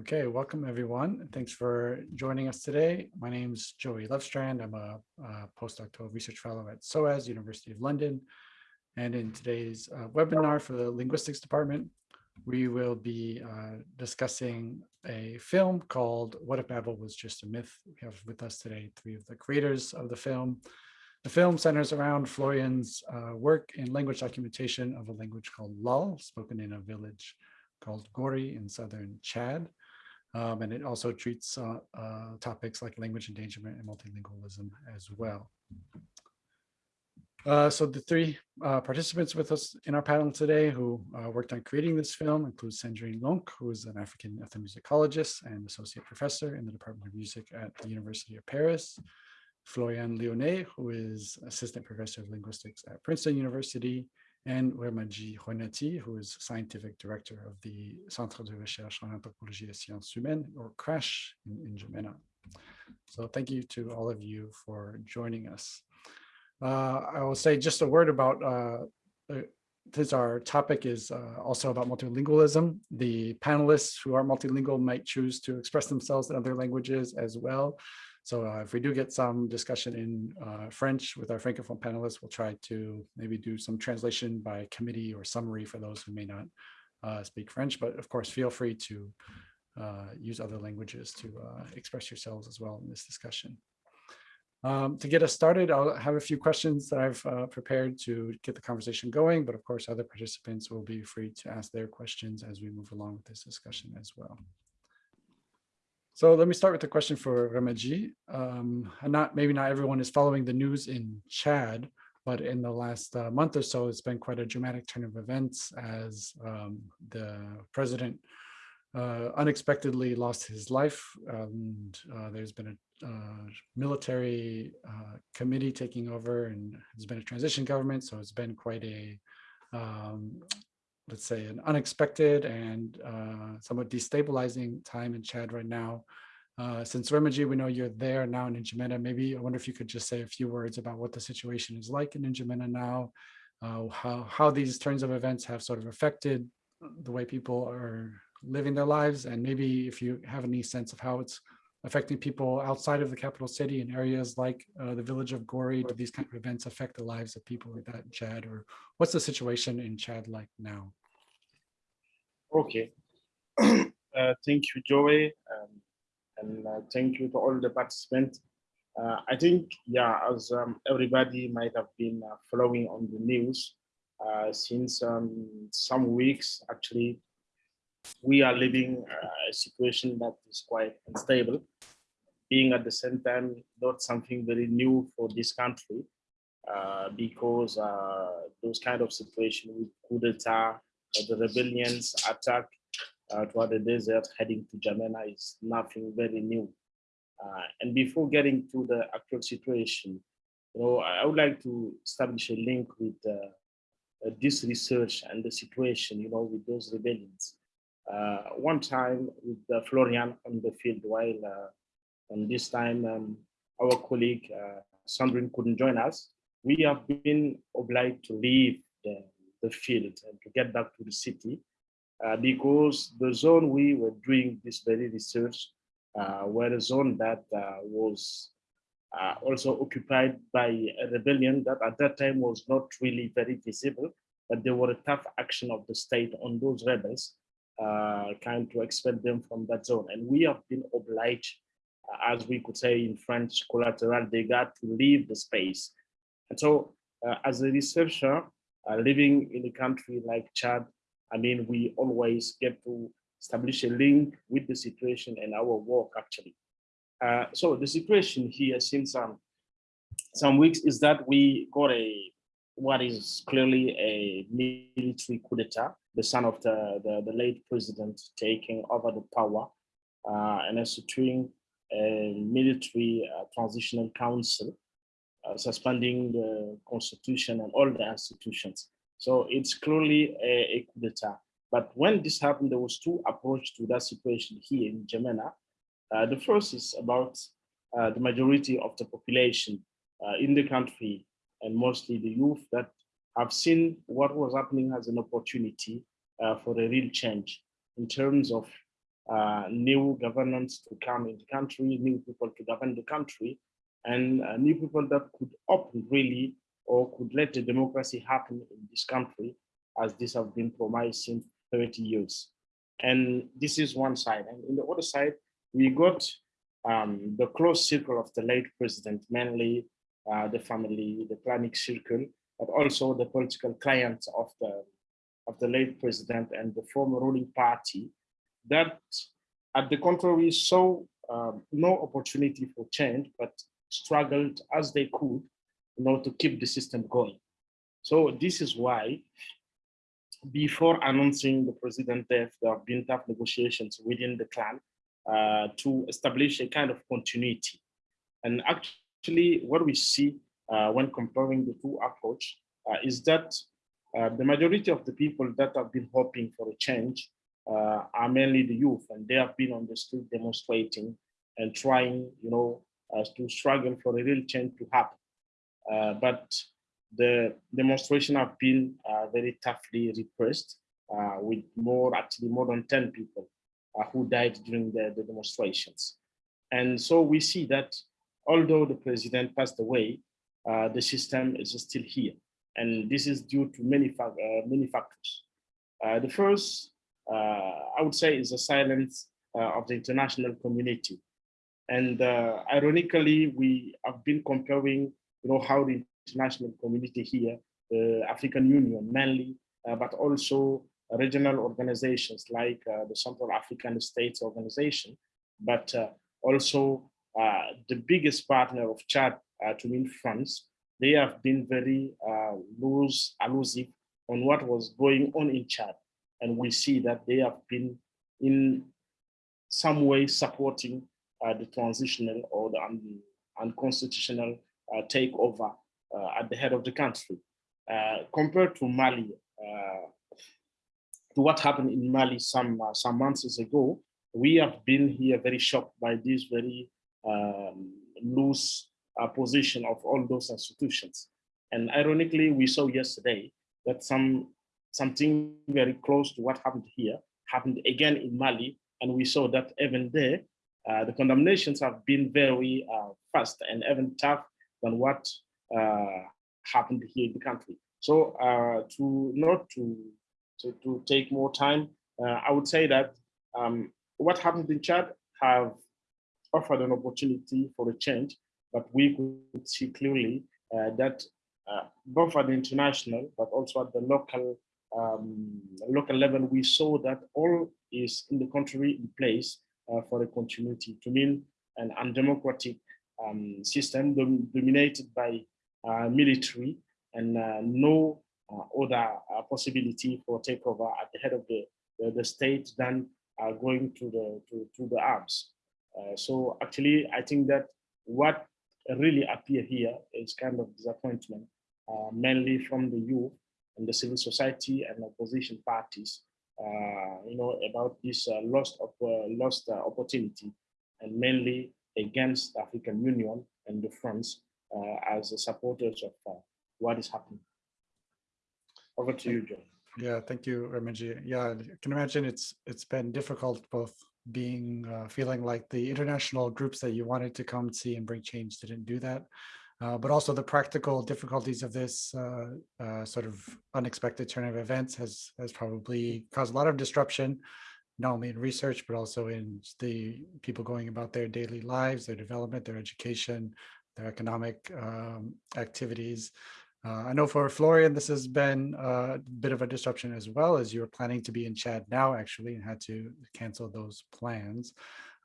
Okay, welcome everyone. Thanks for joining us today. My name is Joey Lovestrand. I'm a, a postdoctoral research fellow at SOAS, University of London. And in today's uh, webinar for the linguistics department, we will be uh, discussing a film called What If Babel Was Just a Myth. We have with us today three of the creators of the film. The film centers around Florian's uh, work in language documentation of a language called Laal, spoken in a village called Gori in southern Chad. Um, and it also treats uh, uh, topics like language endangerment and multilingualism as well. Uh, so the three uh, participants with us in our panel today who uh, worked on creating this film include Sandrine Loncke, who is an African ethnomusicologist and associate professor in the Department of Music at the University of Paris. Florian Lionnet, who is assistant professor of linguistics at Princeton University, and Remadji Hoinathy, who is scientific director of the Centre de Recherche en Anthropologie et Sciences Humaines, or CRASH in, in N'Djamena. So thank you to all of you for joining us. Uh, I will say just a word about, uh, uh, since our topic is uh, also about multilingualism, the panelists who are multilingual might choose to express themselves in other languages as well. So uh, if we do get some discussion in uh, French with our Francophone panelists, we'll try to maybe do some translation by committee or summary for those who may not uh, speak French. But of course, feel free to uh, use other languages to uh, express yourselves as well in this discussion. Um, to get us started, I'll have a few questions that I've uh, prepared to get the conversation going, but of course other participants will be free to ask their questions as we move along with this discussion as well. So let me start with the question for Remadji. Um, not maybe not everyone is following the news in Chad, but in the last uh, month or so, it's been quite a dramatic turn of events as um, the president uh, unexpectedly lost his life. And uh, there's been a uh, military uh, committee taking over and there's been a transition government. So it's been quite a um, let's say, an unexpected and uh, somewhat destabilizing time in Chad right now. Uh, since Remadji, we know you're there now in N'Djamena, maybe I wonder if you could just say a few words about what the situation is like in N'Djamena now, uh, how, how these turns of events have sort of affected the way people are living their lives, and maybe if you have any sense of how it's affecting people outside of the capital city in areas like uh, the village of Gori? Do these kind of events affect the lives of people like that in Chad? Or what's the situation in Chad like now? Okay. uh, thank you, Joey. Um, and uh, thank you to all the participants. Uh, I think, yeah, as um, everybody might have been uh, following on the news, uh, since um, some weeks, actually, we are living uh, a situation that is quite unstable, being at the same time not something very new for this country, uh, because uh, those kind of situations with coup d'etat, the rebellions attack uh, toward the desert heading to N'Djamena is nothing very new. Uh, and before getting to the actual situation, you know, I would like to establish a link with this research and the situation, you know, with those rebellions. Uh, one time with uh, Florian on the field while uh, and this time um, our colleague Sandrine couldn't join us. We have been obliged to leave the, the field and to get back to the city uh, because the zone we were doing this very research uh, were a zone that uh, was also occupied by a rebellion that at that time was not really very visible, but there were a tough action of the state on those rebels uh, kind to expel them from that zone. And we have been obliged, uh, as we could say in French, collateral they got to leave the space. And so uh, as a researcher, uh, living in a country like Chad, I mean, we always get to establish a link with the situation and our work actually. Uh, so the situation here since um, some weeks is that we got a what is clearly a military coup d'etat the son of the, the, the, late president taking over the power uh, and instituting a military uh, transitional council, uh, suspending the constitution and all the institutions. So it's clearly a, a coup d'etat. But when this happened, there was two approaches to that situation here in N'Djamena. Uh, the first is about uh, the majority of the population uh, in the country and mostly the youth that have seen what was happening as an opportunity uh, for a real change in terms of uh, new governance to come in the country, new people to govern the country, and uh, new people that could open really or could let the democracy happen in this country as this have been promised since 30 years. And this is one side. And in the other side, we got um, the close circle of the late president, mainly uh, the family, the planning circle, but also the political clients of the of the late president and the former ruling party that at the contrary saw um, no opportunity for change, but struggled as they could you know, to keep the system going. So this is why before announcing the president death, there have been tough negotiations within the clan uh, to establish a kind of continuity. And actually what we see uh, when comparing the two approach uh, is that uh, the majority of the people that have been hoping for a change uh, are mainly the youth, and they have been on the street demonstrating and trying, you know, uh, to struggle for a real change to happen. Uh, but the demonstration have been uh, very toughly repressed, uh, with more, actually more than 10 people who died during the, the demonstrations. And so we see that although the president passed away, the system is still here. And this is due to many, fa many factors. Uh, the first, uh, I would say, is the silence uh, of the international community. And uh, ironically, we have been comparing, you know, how the international community here, the African Union mainly, uh, but also regional organizations like the Central African States Organization, but also the biggest partner of Chad, to mean France, they have been very uh, loose, elusive on what was going on in Chad. And we see that they have been in some way supporting uh, the transitional or the un unconstitutional uh, takeover uh, at the head of the country. Uh, compared to Mali, uh, to what happened in Mali some, some months ago, we have been here very shocked by this very um, loose uh, position of all those institutions. And ironically, we saw yesterday that some something very close to what happened here happened again in Mali. And we saw that even there, uh, the condemnations have been very uh, fast and even tough than what uh, happened here in the country. So uh, to not to, to, to take more time, uh, I would say that um, what happened in Chad have offered an opportunity for a change but we could see clearly that both at the international, but also at the local um, local level, we saw that all is in the country in place for a continuity to mean an undemocratic um, system dom dominated by uh, military and uh, no uh, other possibility for takeover at the head of the, the, the state than going to the to, to the arms. so actually, I think that what really appear here is kind of disappointment, uh, mainly from the youth and the civil society and opposition parties, uh, Uh, you know, about this uh, lost of uh, lost uh, opportunity, and mainly against the African Union and the France as supporters of what is happening. Over to you, John. Yeah, thank you, Remadji. Yeah, I can imagine it's it's been difficult both being uh, feeling like the international groups that you wanted to come see and bring change didn't do that. Uh, but also the practical difficulties of this uh, uh, sort of unexpected turn of events has has probably caused a lot of disruption, not only in research, but also in the people going about their daily lives, their development, their education, their economic um, activities. Uh, I know for Florian, this has been a bit of a disruption as well as you were planning to be in Chad now actually and had to cancel those plans.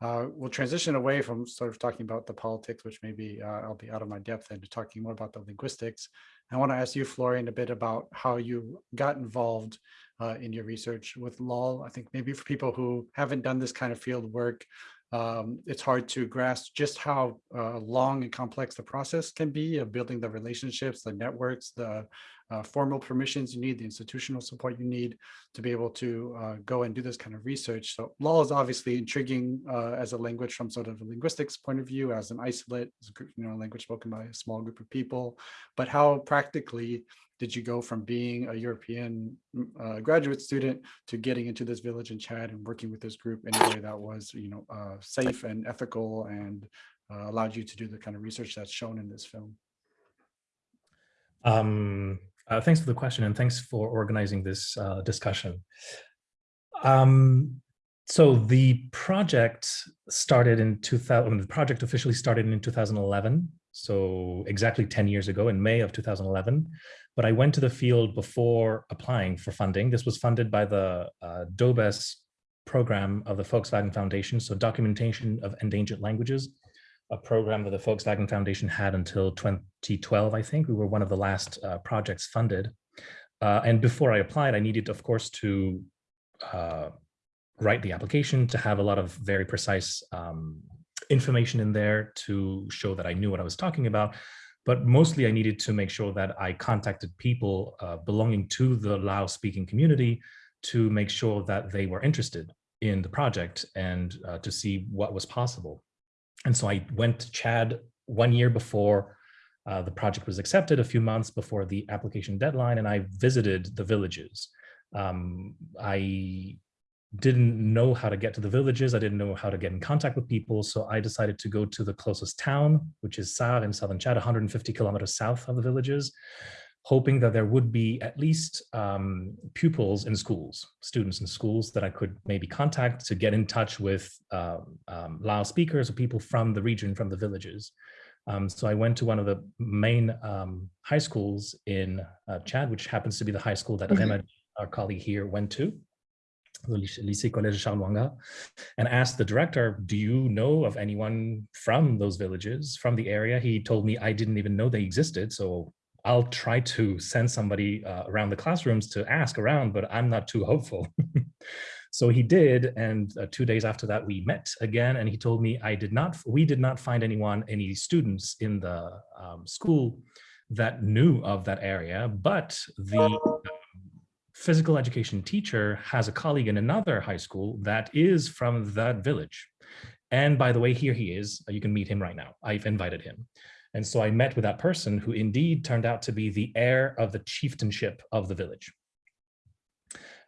Uh, we'll transition away from sort of talking about the politics, which maybe uh, I'll be out of my depth into talking more about the linguistics. I want to ask you, Florian, a bit about how you got involved uh, in your research with Laal. I think maybe for people who haven't done this kind of field work, um, it's hard to grasp just how uh, long and complex the process can be of building the relationships, the networks, the uh, formal permissions you need, the institutional support you need to be able to uh, go and do this kind of research. So Laal is obviously intriguing uh, as a language from sort of a linguistics point of view, as an isolate, as a group, you know, language spoken by a small group of people. But how practically did you go from being a European uh, graduate student to getting into this village in Chad and working with this group in a way that was, you know, uh, safe and ethical and uh, allowed you to do the kind of research that's shown in this film? Um, uh, thanks for the question and thanks for organizing this uh, discussion. Um, so the project started in 2000, the project officially started in 2011. So exactly 10 years ago in May of 2011. But I went to the field before applying for funding. This was funded by the uh, DOBES program of the Volkswagen Foundation. So documentation of endangered languages, a program that the Volkswagen Foundation had until 2012, I think. We were one of the last uh, projects funded. Uh, and before I applied, I needed, of course, to uh, write the application, to have a lot of very precise um, information in there to show that I knew what I was talking about. But mostly I needed to make sure that I contacted people uh, belonging to the Laal speaking community to make sure that they were interested in the project and uh, to see what was possible. And so I went to Chad one year before uh, the project was accepted, a few months before the application deadline, and I visited the villages. Um, I didn't know how to get to the villages. I didn't know how to get in contact with people. So I decided to go to the closest town, which is Sarh in southern Chad, 150 kilometers south of the villages, hoping that there would be at least um, pupils in schools, students in schools that I could maybe contact to get in touch with um, um, Laal speakers or people from the region, from the villages. Um, so I went to one of the main um, high schools in uh, Chad, which happens to be the high school that Rema, our colleague here, went to the Lycée Collège Charles and asked the director, do you know of anyone from those villages, from the area? He told me I didn't even know they existed, so I'll try to send somebody uh, around the classrooms to ask around, but I'm not too hopeful. so he did, and uh, two days after that we met again, and he told me I did not, we did not find anyone, any students in the um, school that knew of that area, but the physical education teacher has a colleague in another high school that is from that village. And by the way, here he is. You can meet him right now. I've invited him. And so I met with that person who indeed turned out to be the heir of the chieftainship of the village.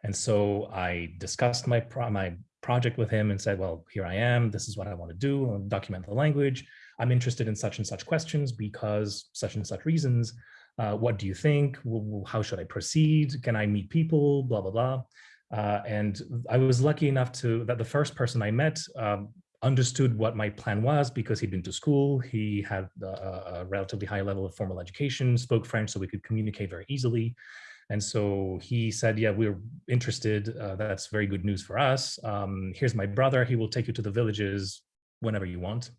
And so I discussed my, pro my project with him and said, well, here I am. This is what I want to do. I'll document the language. I'm interested in such and such questions because such and such reasons. Uh, what do you think? How should I proceed? Can I meet people? Blah, blah, blah. Uh, and I was lucky enough to that the first person I met um, understood what my plan was because he'd been to school. He had a, a, relatively high level of formal education, spoke French, so we could communicate very easily. And so he said, yeah, we're interested. Uh, that's very good news for us. Um, here's my brother. He will take you to the villages whenever you want.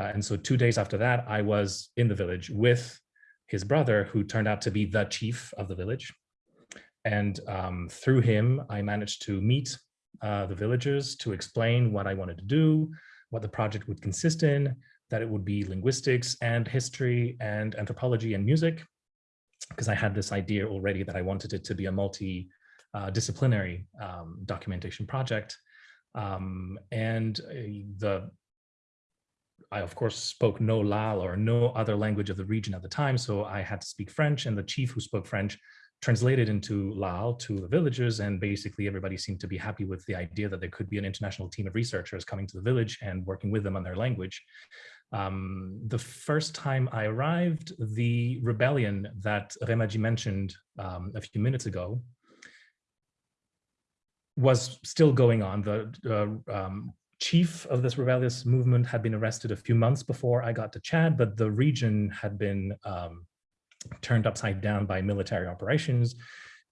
Uh, and so two days after that, I was in the village with his brother, who turned out to be the chief of the village. And um, through him, I managed to meet uh, the villagers to explain what I wanted to do, what the project would consist in, that it would be linguistics and history and anthropology and music, because I had this idea already that I wanted it to be a multi-disciplinary uh, um, documentation project. Um, and uh, the I, of course, spoke no Laal or no other language of the region at the time, so I had to speak French, and the chief who spoke French translated into Laal to the villagers, and basically everybody seemed to be happy with the idea that there could be an international team of researchers coming to the village and working with them on their language. Um, the first time I arrived, the rebellion that Remadji mentioned um, a few minutes ago was still going on. The uh, um, chief of this rebellious movement had been arrested a few months before I got to Chad, but the region had been um, turned upside down by military operations.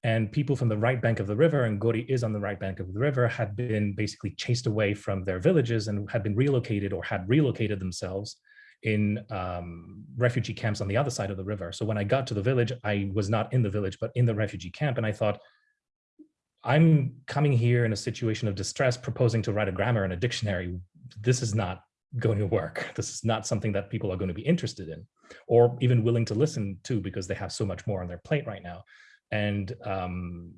And people from the right bank of the river, and Gori is on the right bank of the river, had been basically chased away from their villages and had been relocated or had relocated themselves in um, refugee camps on the other side of the river. So when I got to the village, I was not in the village, but in the refugee camp. And I thought, I'm coming here in a situation of distress, proposing to write a grammar and a dictionary. This is not going to work. This is not something that people are going to be interested in or even willing to listen to because they have so much more on their plate right now. And um,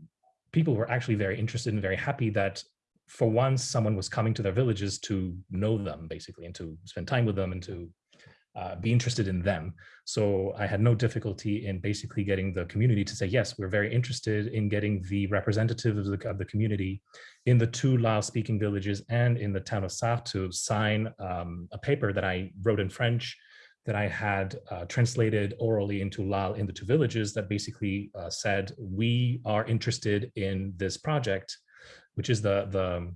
people were actually very interested and very happy that for once someone was coming to their villages to know them basically and to spend time with them and to uh, be interested in them. So I had no difficulty in basically getting the community to say, yes, we're very interested in getting the representatives of the, of the community in the two Laal speaking villages and in the town of Sarh to sign um, a paper that I wrote in French that I had uh, translated orally into Laal in the two villages that basically uh, said, we are interested in this project, which is the, the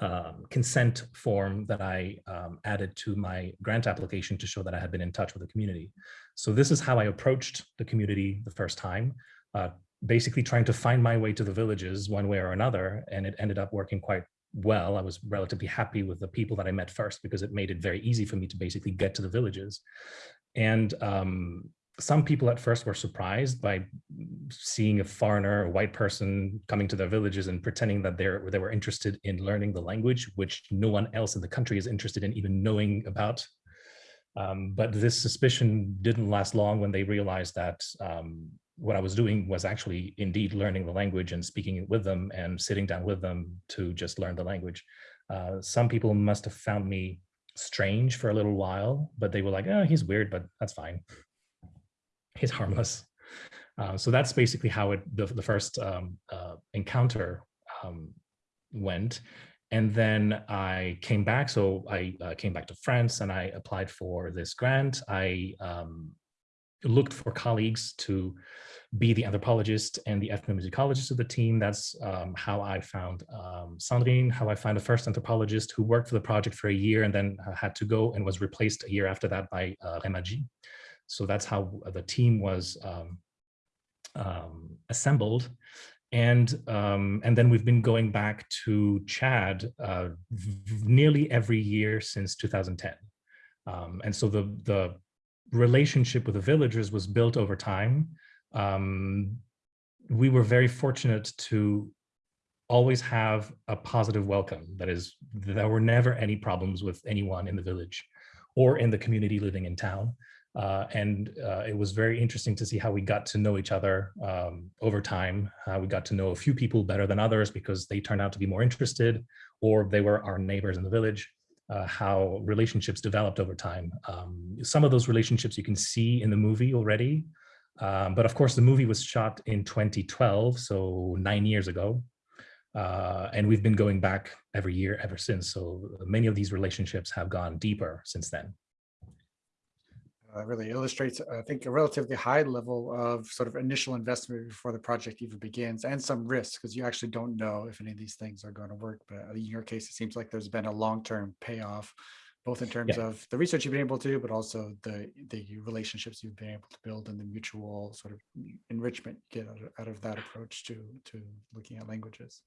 um, consent form that I um, added to my grant application to show that I had been in touch with the community. So this is how I approached the community the first time, uh, basically trying to find my way to the villages one way or another, and it ended up working quite well. I was relatively happy with the people that I met first because it made it very easy for me to basically get to the villages. And um, some people at first were surprised by seeing a foreigner, a white person coming to their villages and pretending that they're, they were interested in learning the language, which no one else in the country is interested in even knowing about. Um, but this suspicion didn't last long when they realized that um, what I was doing was actually indeed learning the language and speaking with them and sitting down with them to just learn the language. Uh, some people must have found me strange for a little while, but they were like, oh, he's weird, but that's fine He's harmless. Uh, so that's basically how it the, the first um, uh, encounter um, went. And then I came back. So I uh, came back to France and I applied for this grant. I um, looked for colleagues to be the anthropologist and the ethnomusicologist of the team. That's um, how I found um, Sandrine, how I found the first anthropologist who worked for the project for a year and then uh, had to go and was replaced a year after that by uh, Remadji. So that's how the team was um, um, assembled. And, um, and then we've been going back to Chad uh, nearly every year since 2010. Um, and so the, the relationship with the villagers was built over time. Um, we were very fortunate to always have a positive welcome. That is, there were never any problems with anyone in the village or in the community living in town. Uh, and uh, it was very interesting to see how we got to know each other um, over time. Uh, we got to know a few people better than others because they turned out to be more interested or they were our neighbors in the village, uh, how relationships developed over time. Um, some of those relationships you can see in the movie already, um, but of course the movie was shot in 2012, so nine years ago. Uh, and we've been going back every year ever since. So many of these relationships have gone deeper since then uh, really illustrates, I think, a relatively high level of sort of initial investment before the project even begins and some risk because you actually don't know if any of these things are going to work. But in your case, it seems like there's been a long-term payoff, both in terms yeah. of the research you've been able to do, but also the, the relationships you've been able to build and the mutual sort of enrichment you get out of, out of that approach to, to looking at languages.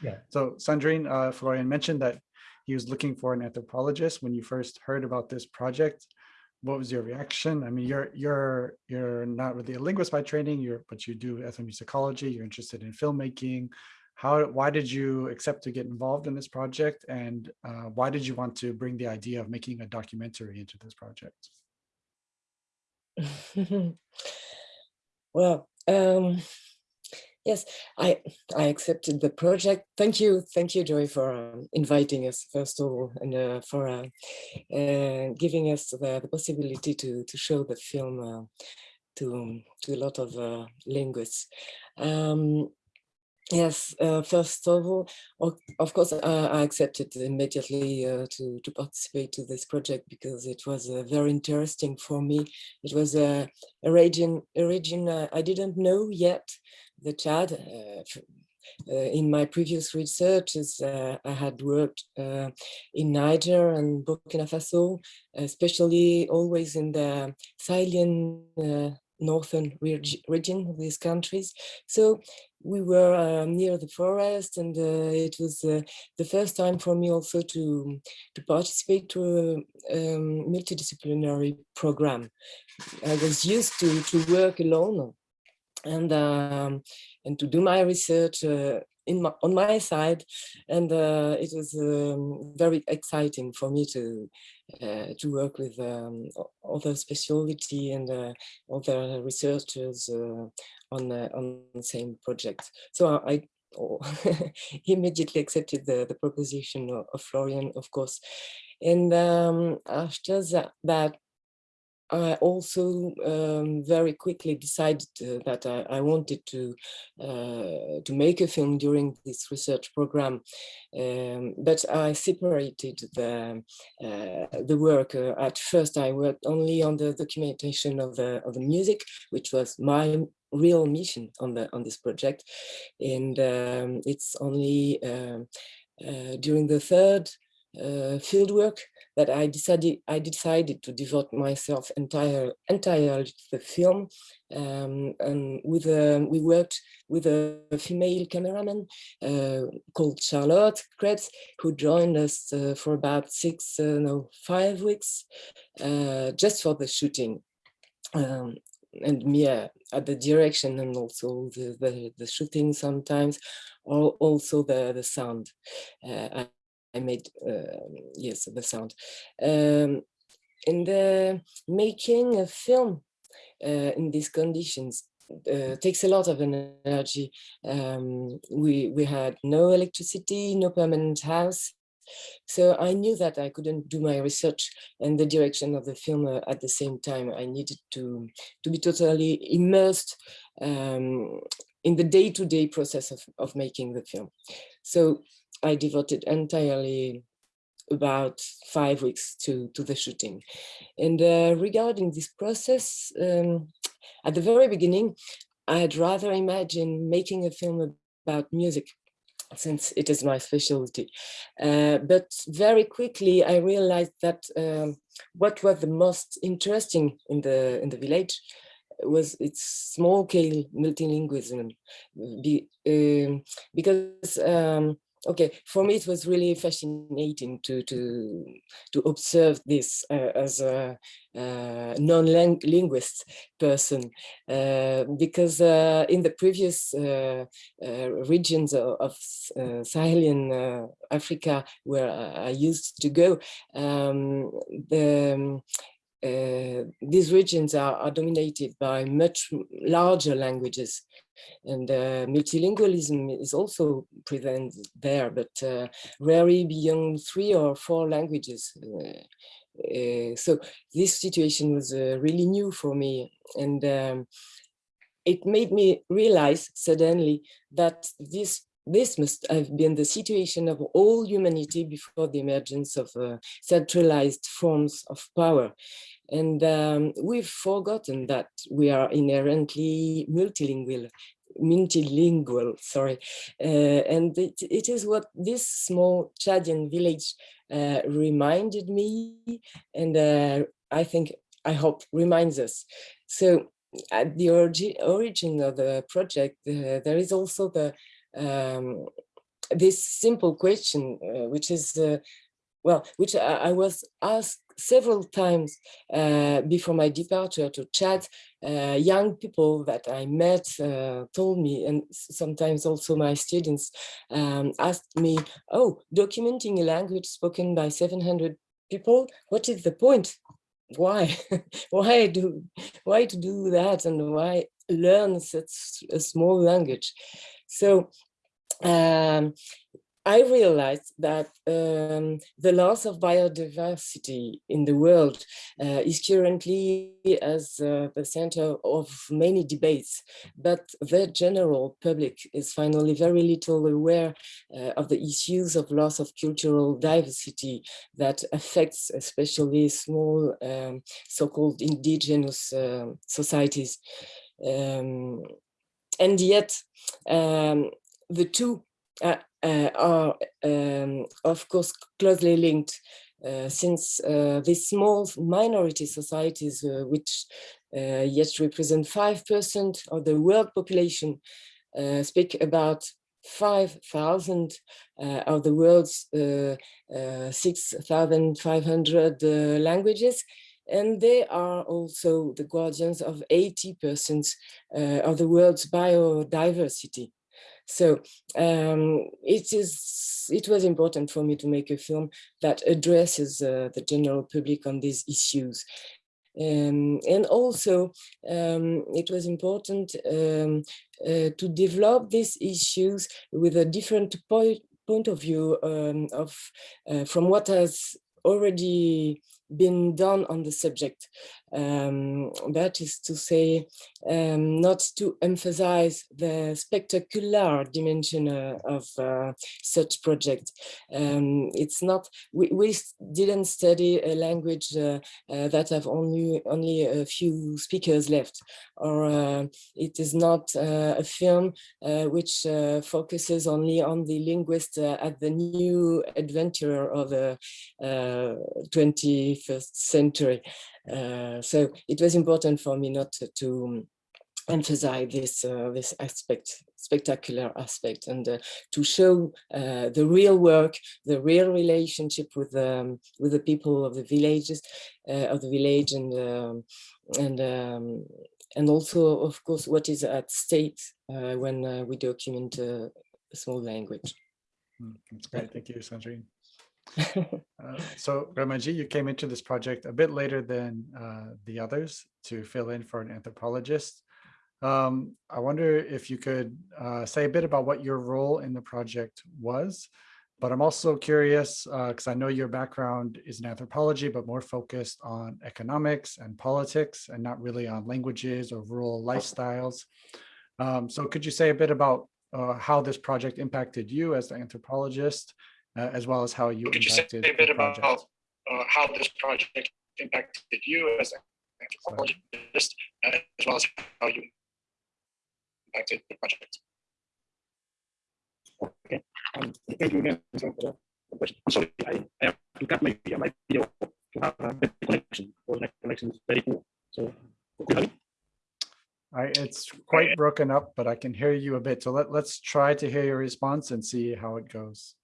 Yeah. So Sandrine, uh, Florian mentioned that he was looking for an anthropologist when you first heard about this project what was your reaction? I mean, you're you're you're not really a linguist by training, you're but you do ethnomusicology, you're interested in filmmaking. How why did you accept to get involved in this project and uh, why did you want to bring the idea of making a documentary into this project? well, um, Yes, I I accepted the project. Thank you, thank you, Joy, for um, inviting us first of all, and uh, for uh, uh, giving us the, the, possibility to to show the film uh, to to a lot of uh, linguists. Um, yes, uh, first of all, of course, I accepted immediately to to participate to this project because it was very interesting for me. It was a, a region a region I didn't know yet the Chad. Uh, uh, in my previous researches, uh, I had worked in Niger and Burkina Faso, especially always in the Sahelian northern reg region of these countries. So we were uh, near the forest and uh, it was uh, the first time for me also to, to participate to a um, multidisciplinary program. I was used to, to work alone and um, and to do my research uh, in my, on my side. And uh, it was um, very exciting for me to uh, to work with um, other specialty and uh, other researchers uh, on on the same project. So I oh, immediately accepted the, the proposition of, Florian of course. And um, after that I also um, very quickly decided uh, that I, I, wanted to uh, to make a film during this research program, um, but I separated the uh, the work. At first, I worked only on the documentation of the of the music, which was my real mission on the on this project, and um, it's only um, uh, during the third uh, fieldwork that I decided I decided to devote myself entire entirely to the film. Um, and with a, we worked with a, female cameraman uh, called Charlotte Krebs, who joined us uh, for about six, uh, no, five weeks, uh, just for the shooting. Um, and me uh, at the direction and also the, the, the shooting sometimes, or also the, the sound. Uh, I made, uh, yes, the sound. Um, in the making a film uh, in these conditions uh, takes a lot of energy. Um, we, we had no electricity, no permanent house. So I knew that I couldn't do my research and the direction of the film uh, at the same time. I needed to, to be totally immersed um, in the day-to-day -day process of, of making the film. So I devoted entirely about five weeks to, to the shooting. And uh, regarding this process, um, at the very beginning, I'd rather imagine making a film about music since it is my specialty. Uh, but very quickly, I realized that um, what was the most interesting in the in the village was its small scale multilingualism, Be, um, because um, okay for me it was really fascinating to to to observe this uh, as a uh, non-linguist person uh, because uh, in the previous uh, uh, regions of, of Sahelian Africa where I used to go um, the uh, these regions are, are, dominated by much larger languages and uh, multilingualism is also present there, but uh, rarely beyond three or four languages. Uh, uh, so this situation was really new for me and um, it made me realize suddenly that this this must have been the situation of all humanity before the emergence of uh, centralized forms of power. And um, we've forgotten that we are inherently multilingual, multilingual, sorry. Uh, and it, it is what this small Chadian village uh, reminded me, and uh, I think, I hope, reminds us. So at the origi origin of the project, uh, there is also the um, this simple question, uh, which is, uh, well, which I, I, was asked several times uh, before my departure to Chad. Uh, young people that I met uh, told me, and sometimes also my students um, asked me, oh, documenting a language spoken by 700 people, what is the point? Why? why do why to do that and why learn such a small language? So um, I realized that um, the loss of biodiversity in the world uh, is currently as uh, the center of many debates, but the general public is finally very little aware uh, of the issues of loss of cultural diversity that affects especially small um, so-called indigenous um, societies. Um, and yet, um, the two uh, uh, are, um, of course, closely linked uh, since these small minority societies, which yet represent 5% of the world population, speak about 5,000 uh, of the world's uh, uh, 6,500 languages. And they are also the guardians of 80% of the world's biodiversity. So um, it is it was important for me to make a film that addresses uh, the general public on these issues. Um, and also, um, it was important um, uh, to develop these issues with a different point point of view um, of uh, from what has already been done on the subject. Um, that is to say, um, not to emphasize the spectacular dimension uh, of uh, such project. Um, it's not, we, we didn't study a language uh, uh, that have only, only a few speakers left, or uh, it is not uh, a film which focuses only on the linguist at the new adventure of the 21st century. Uh, so it was important for me not to, to emphasize this uh, this aspect spectacular aspect and uh, to show uh, the real work the real relationship with um, with the people of the villages uh, of the village and um, and um, and also of course what is at stake uh, when we document a small language Hmm, That's great. Thank you, Sandrine. Uh, So Remadji, you came into this project a bit later than uh, the others to fill in for an anthropologist. Um, I wonder if you could uh, say a bit about what your role in the project was. But I'm also curious, because I know your background is in anthropology, but more focused on economics and politics and not really on languages or rural lifestyles. Um, So could you say a bit about uh, how this project impacted you as the anthropologist, uh, as well as how you Could you say a bit about uh, how this project impacted you as an anthropologist, uh, as well as how you impacted the project? Okay. Um, thank you again for the question. I'm sorry, I, I have to cut my, my video to have a better connection, because my connection is very poor. So, could you hear me? I, it's quite broken up, but I can hear you a bit. So let, let's try to hear your response and see how it goes.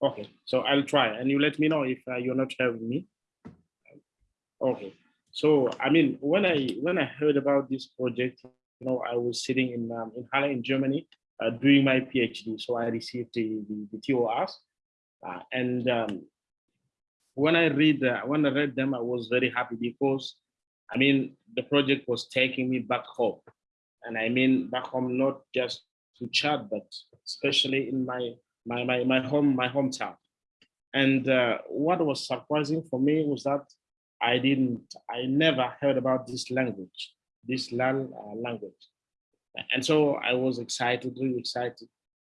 Okay, so I'll try and you let me know if uh, you're not hearing me. Okay, so I mean, when I when I heard about this project, you know, I was sitting in um, in Halle in Germany uh, doing my PhD, so I received the the, the TORs, uh, and um, when I read uh, when I read them, I was very happy because, I mean, the project was taking me back home, and I mean back home not just to Chad, but especially in my my my my home my hometown. And uh, what was surprising for me was that I didn't I never heard about this language, this Laal uh, language, and so I was excited, really excited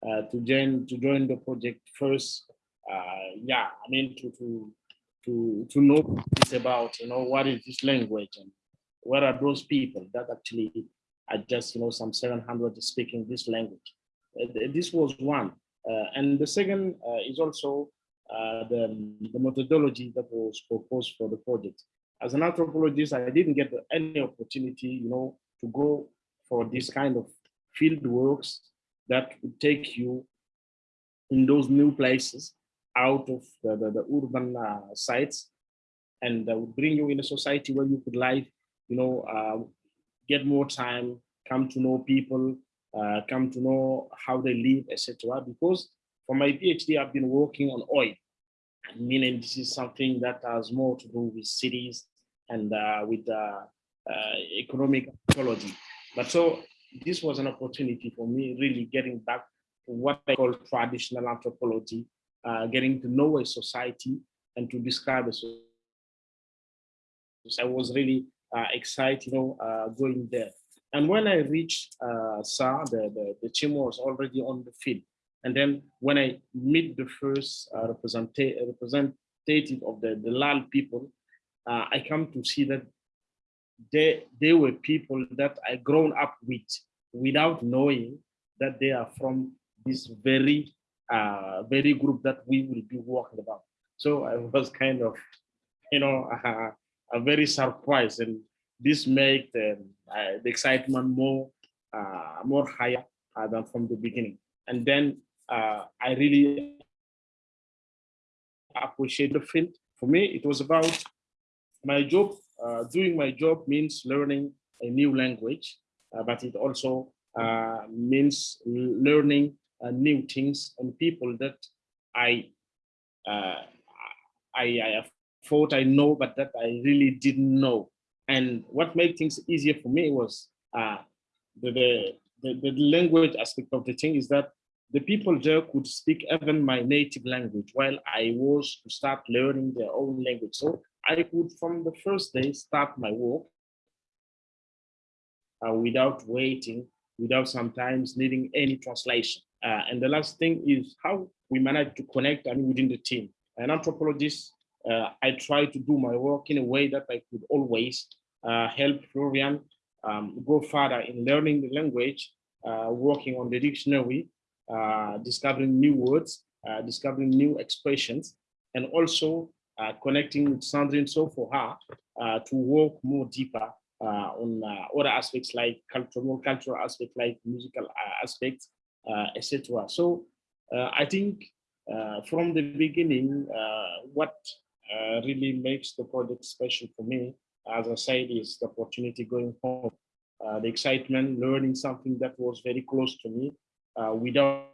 uh, to join to join the project first. Uh, yeah, I mean to to to to know this about you know what is this language and what are those people that actually are just you know some 700 speaking this language. Uh, this was one. Uh, and the second uh, is also uh, the, the methodology that was proposed for the project. As an anthropologist, I didn't get any opportunity, you know, to go for this kind of field works that would take you in those new places out of the, the, the urban uh, sites and that would bring you in a society where you could live, you know, uh, get more time, come to know people, uh, come to know how they live, etc. Because for my PhD, I've been working on oil, meaning this is something that has more to do with cities and uh, with uh, uh, economic ecology. But so this was an opportunity for me really getting back to what I call traditional anthropology, uh, getting to know a society and to describe a society. So I was really uh, excited, you know, going there. And when I reached uh, the, the, the team was already on the field. And then when I meet the first uh, representative of the, the Laal people, uh, I come to see that they, they were people that I grown up with without knowing that they are from this very, uh, very group that we will be working about. So I was kind of, you know, uh, very surprised and this made the, uh, the excitement more uh, more higher uh, than from the beginning. And then uh, I really appreciate the field. For me, it was about my job. Uh, doing my job means learning a new language, but it also means learning new things and people that I I, I thought I know, but that I really didn't know. And what made things easier for me was uh, the, the, the, language aspect of the thing is that the people there could speak even my native language while I was to start learning their own language. So I could, from the first day, start my work uh, without waiting, without sometimes needing any translation. Uh, and the last thing is how we manage to connect I mean, within the team. An anthropologist, uh, I try to do my work in a way that I could always uh, help Florian um, go further in learning the language, uh, working on the dictionary, uh, discovering new words, discovering new expressions, and also connecting with Sandrine so for her to work more deeper uh, on uh, other aspects like cultural, more cultural aspects like musical uh, aspects, etc. So I think from the beginning, what Uh, really makes the project special for me, as I said, is the opportunity going home, uh, the excitement, learning something that was very close to me uh, without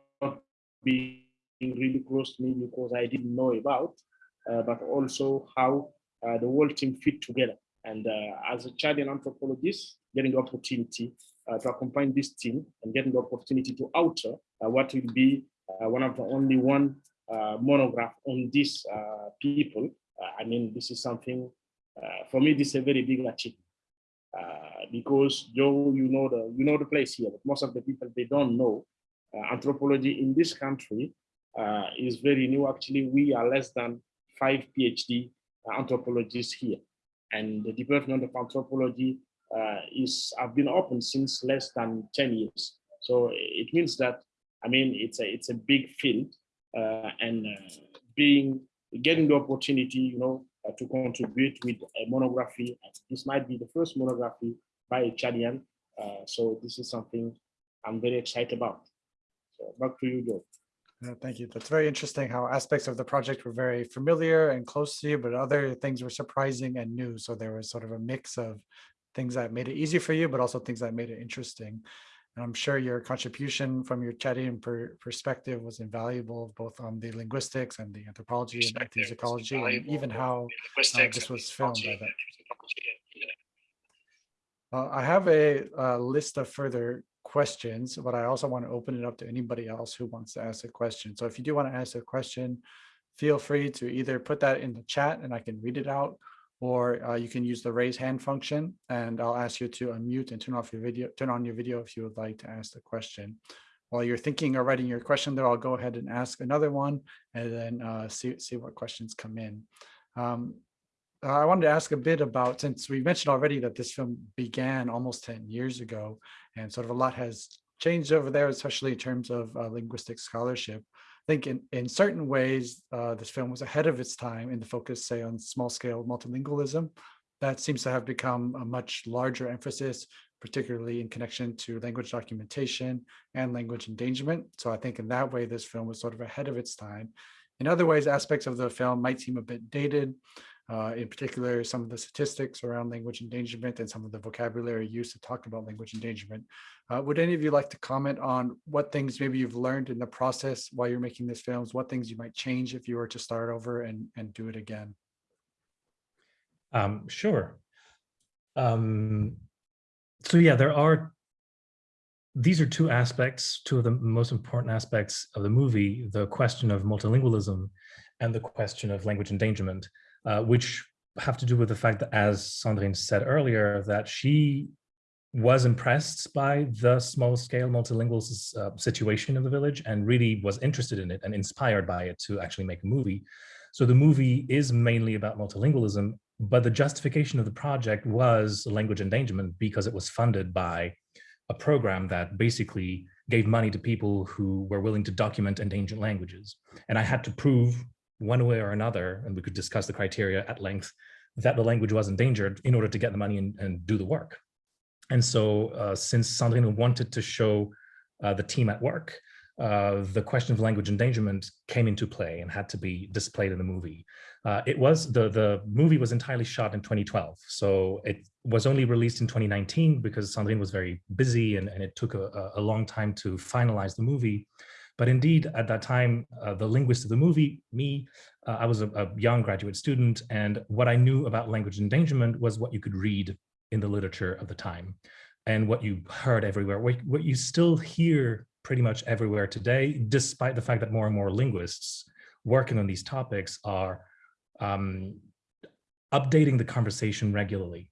being really close to me because I didn't know about, but also how the whole team fit together. And uh, as a Chadian anthropologist, getting the opportunity uh, to accompany this team and getting the opportunity to uh, what will be one of the only one monograph on these people. I mean, this is something, for me, this is a very big achievement. Uh, because Joe, you know the you know the place here, but most of the people they don't know uh, anthropology in this country uh, is very new. Actually, we are less than five PhD anthropologists here and the Department of Anthropology uh, is have been open since less than 10 years. So it means that, I mean, it's a, it's a big field uh, and uh, being, getting the opportunity, you know, uh, to contribute with a monography. This might be the first monography by a Chadian. Uh, so this is something I'm very excited about. So back to you, Joe. Uh, thank you. That's very interesting how aspects of the project were very familiar and close to you, but other things were surprising and new. So there was sort of a mix of things that made it easy for you, but also things that made it interesting. And I'm sure your contribution from your Chadian per perspective was invaluable, both on the linguistics and the anthropology and ethnomusicology, and even how uh, this was filmed. Uh, I have a, a list of further questions, but I also want to open it up to anybody else who wants to ask a question. So if you do want to ask a question, feel free to either put that in the chat and I can read it out, or uh, you can use the raise hand function and I'll ask you to unmute and turn off your video, turn on your video if you would like to ask the question. While you're thinking or writing your question there, I'll go ahead and ask another one and then uh, see, see what questions come in. Um, I wanted to ask a bit about, since we mentioned already that this film began almost 10 years ago, and sort of a lot has changed over there, especially in terms of uh, linguistic scholarship. I think in, in certain ways, uh, this film was ahead of its time in the focus, say, on small scale multilingualism. That seems to have become a much larger emphasis, particularly in connection to language documentation and language endangerment. So I think in that way, this film was sort of ahead of its time. In other ways, aspects of the film might seem a bit dated, uh, in particular, some of the statistics around language endangerment and some of the vocabulary used to talk about language endangerment. Uh, would any of you like to comment on what things maybe you've learned in the process while you're making these films, what things you might change if you were to start over and, and do it again? Um, sure. Um, so yeah, there are, these are two aspects, two of the most important aspects of the movie, the question of multilingualism and the question of language endangerment uh, which have to do with the fact that, as Sandrine said earlier, that she was impressed by the small scale multilingual uh, situation of the village and really was interested in it and inspired by it to actually make a movie. So the movie is mainly about multilingualism, but the justification of the project was language endangerment because it was funded by a program that basically gave money to people who were willing to document endangered languages. And I had to prove one way or another, and we could discuss the criteria at length, that the language was endangered in order to get the money and, and do the work. And so uh, since Sandrine wanted to show uh, the team at work, uh, the question of language endangerment came into play and had to be displayed in the movie. Uh, it was, the, the movie was entirely shot in 2012. So it was only released in 2019 because Sandrine was very busy and, and it took a, a long time to finalize the movie. But indeed, at that time, uh, the linguist of the movie, me, uh, I was a, a, young graduate student, and what I knew about language endangerment was what you could read in the literature of the time. and what you heard everywhere, what, what you still hear pretty much everywhere today, despite the fact that more and more linguists working on these topics are um, updating the conversation regularly.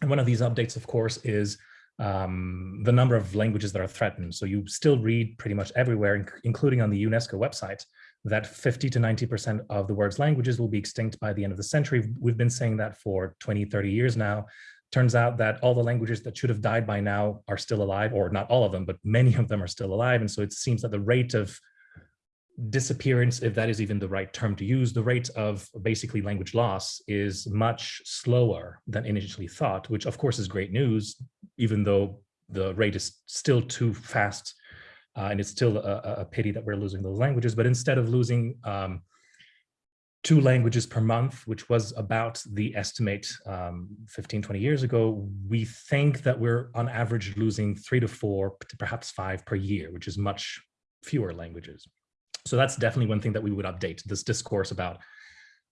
And one of these updates, of course, is um, the number of languages that are threatened. So you still read pretty much everywhere, inc including on the UNESCO website, that 50 to 90% of the world's languages will be extinct by the end of the century. We've been saying that for 20, 30 years now. Turns out that all the languages that should have died by now are still alive, or not all of them, but many of them are still alive. And so it seems that the rate of disappearance, if that is even the right term to use, the rate of basically language loss is much slower than initially thought, which of course is great news, even though the rate is still too fast. Uh, and it's still a, a, pity that we're losing those languages, but instead of losing um, two languages per month, which was about the estimate um, 15, 20 years ago, we think that we're on average losing three to four, to perhaps five per year, which is much fewer languages. So that's definitely one thing that we would update. This discourse about